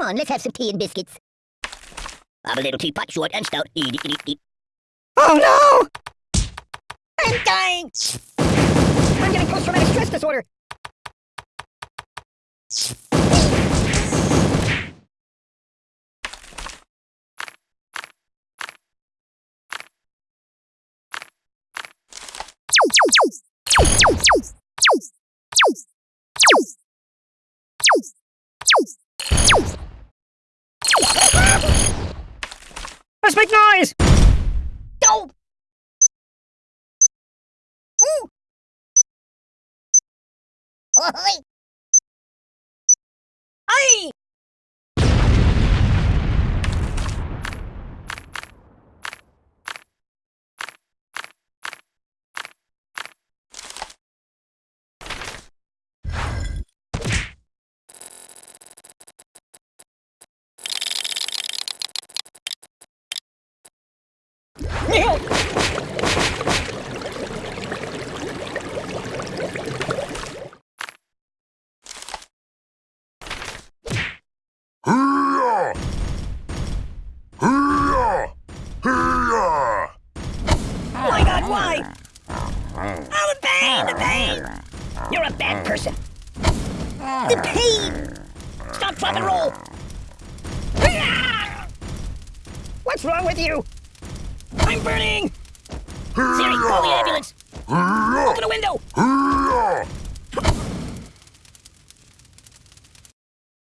Come on, let's have some tea and biscuits. I'm a little teapot, short and stout. Eat, eat, eat, eat. Oh no! I'm dying! I'm getting post-traumatic stress disorder. Let's make noise! No! Ooh! Oi! Aye! What's wrong with you? I'm burning! Siri, call the ambulance! Open a window!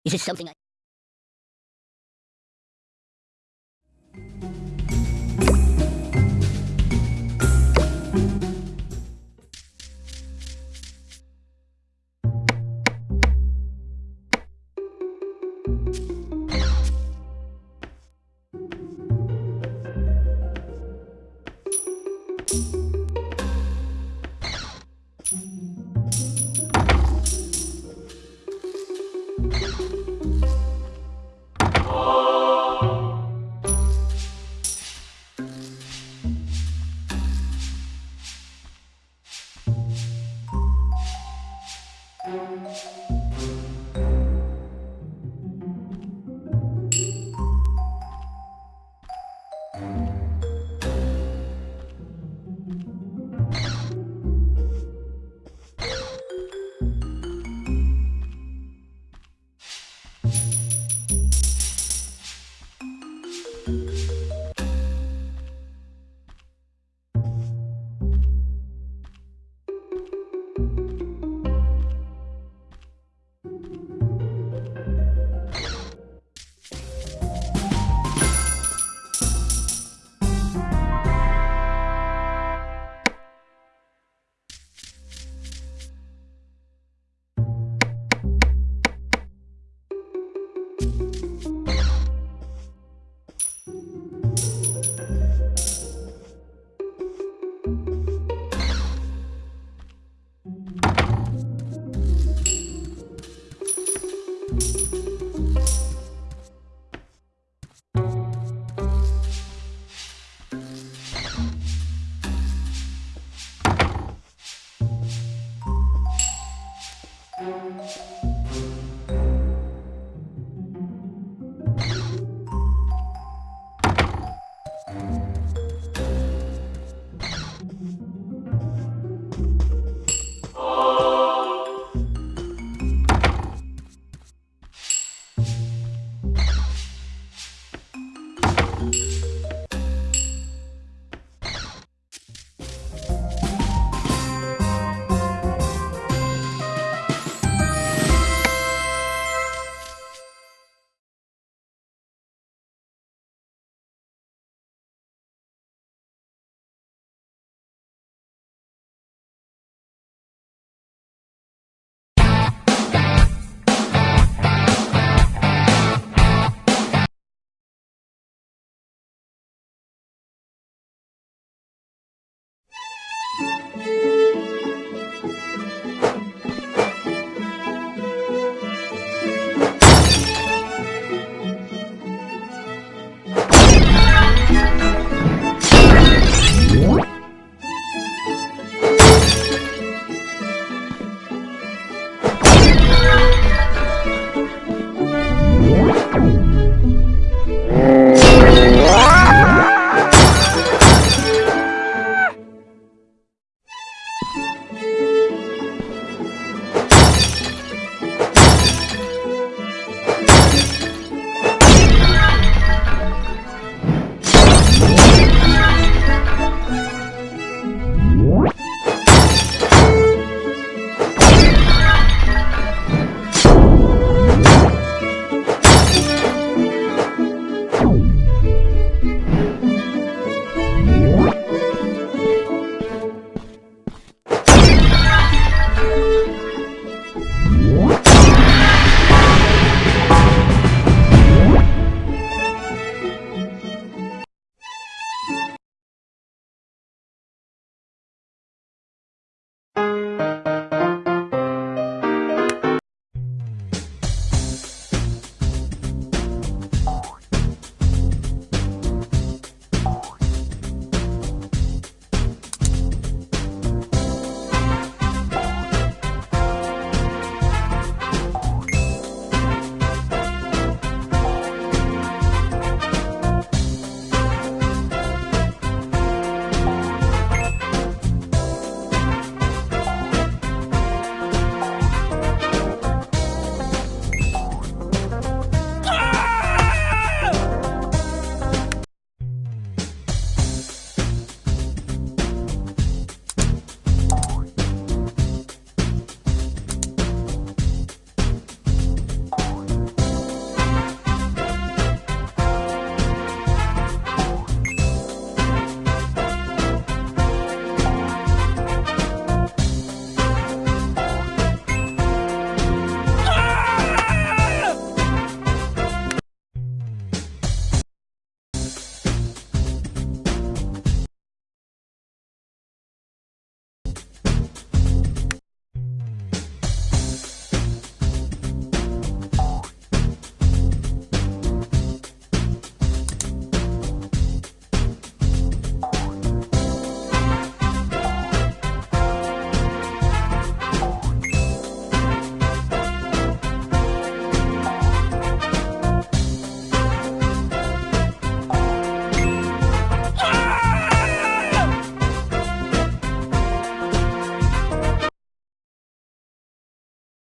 Is this something I...